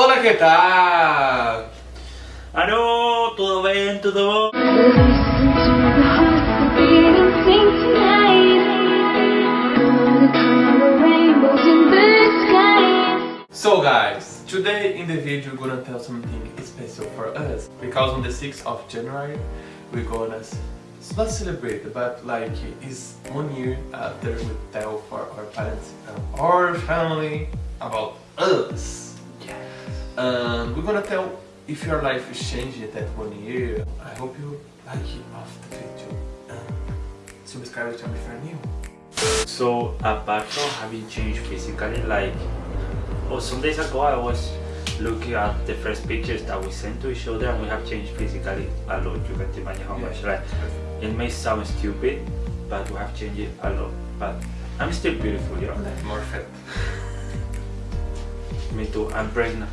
Hola, ¿qué tal? ¡Aló! ¿Todo bien? ¿Todo? So guys, today in the video we're gonna tell something special for us because on the 6th of January we're gonna it's not celebrate but like it's one year after we tell for our parents and our family about us. And we're gonna tell if your life is changing that one year. I hope you like it after the video and subscribe to me if you're new. So, apart from having changed physically, like, oh, some days ago I was looking at the first pictures that we sent to each other and we have changed physically a lot. You can imagine how much, like, it may sound stupid, but we have changed it a lot. But I'm still beautiful, you know? Like more fat. Me too, I'm pregnant.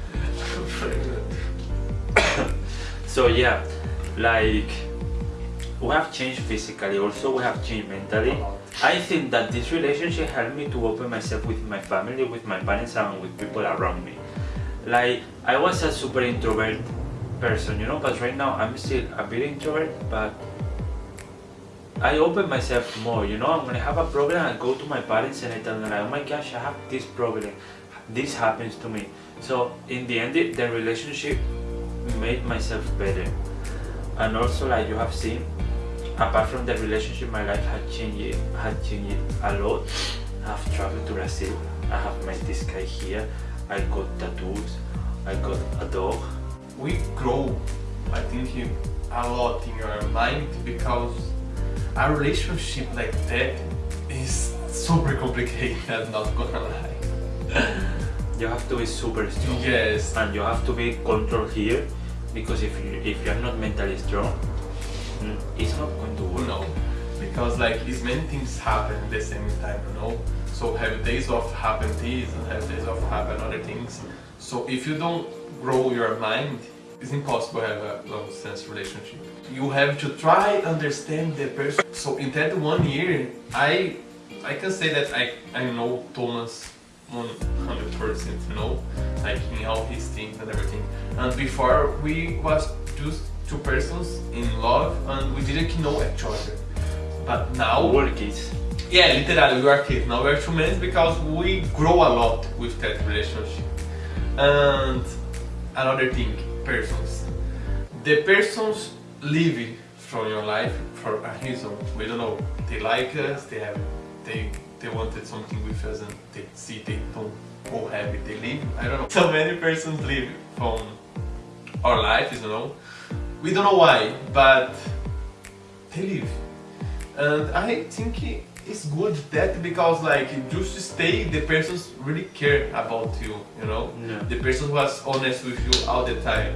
so yeah, like, we have changed physically, also we have changed mentally. I think that this relationship helped me to open myself with my family, with my parents and with people around me. Like, I was a super introvert person, you know, but right now I'm still a bit introvert, but I open myself more, you know, I'm gonna have a problem, I go to my parents and I tell them like, oh my gosh, I have this problem, this happens to me. So in the end, the relationship made myself better. And also like you have seen, apart from the relationship, my life had changed, had changed a lot. I have traveled to Brazil, I have met this guy here, I got tattoos, I got a dog. We grow, I think, a lot in your mind because a relationship like that is super complicated, I'm not gonna lie. You have to be super strong. Yes. And you have to be controlled here because if you if you're not mentally strong, mm, it's not going to work. No, because like these many things happen at the same time, you know. So have days of happen this and have days of happen other things. So if you don't grow your mind, it's impossible to have a long distance relationship. You have to try understand the person. So in that one year, I I can say that I I know Thomas 100% you know like in all his things and everything. And before we was just two persons in love and we didn't know each other. But now we're kids. Yeah literally we are kids. Now we're two men because we grow a lot with that relationship. And another thing persons. The persons leave from your life for a reason. We don't know. They like us they have they they wanted something with us and they see they don't go happy, they leave. I don't know. So many persons leave from our life, you know. We don't know why, but they leave. And I think it's good that because like just to stay the persons really care about you, you know. Yeah. The person was honest with you all the time.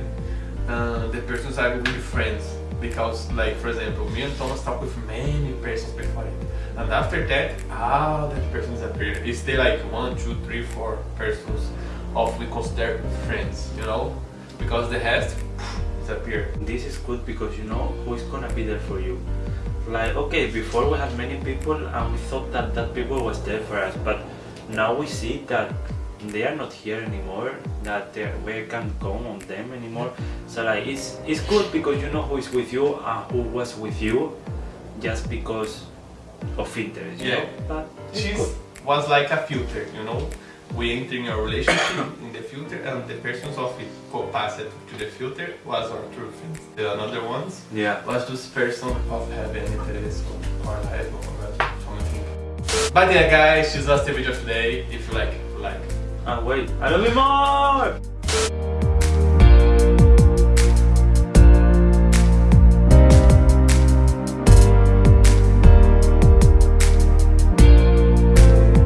Uh, the persons are really friends because like for example me and Thomas talk with many persons before it and after that all that persons disappear it stay like one two three four persons of we consider friends you know? Because the rest disappear this is good because you know who is gonna be there for you. Like okay before we had many people and we thought that that people was there for us but now we see that they are not here anymore that we can count on them anymore. Mm-hmm. So like it's it's good because you know who is with you and who was with you just because of interest yeah. know? but she was like a filter you know? We enter in a relationship in the filter and the persons of it passed to the filter was our true friends. The another ones yeah. was just person of having interest or something but yeah guys this was the video today. If you like like can't wait. I love you more!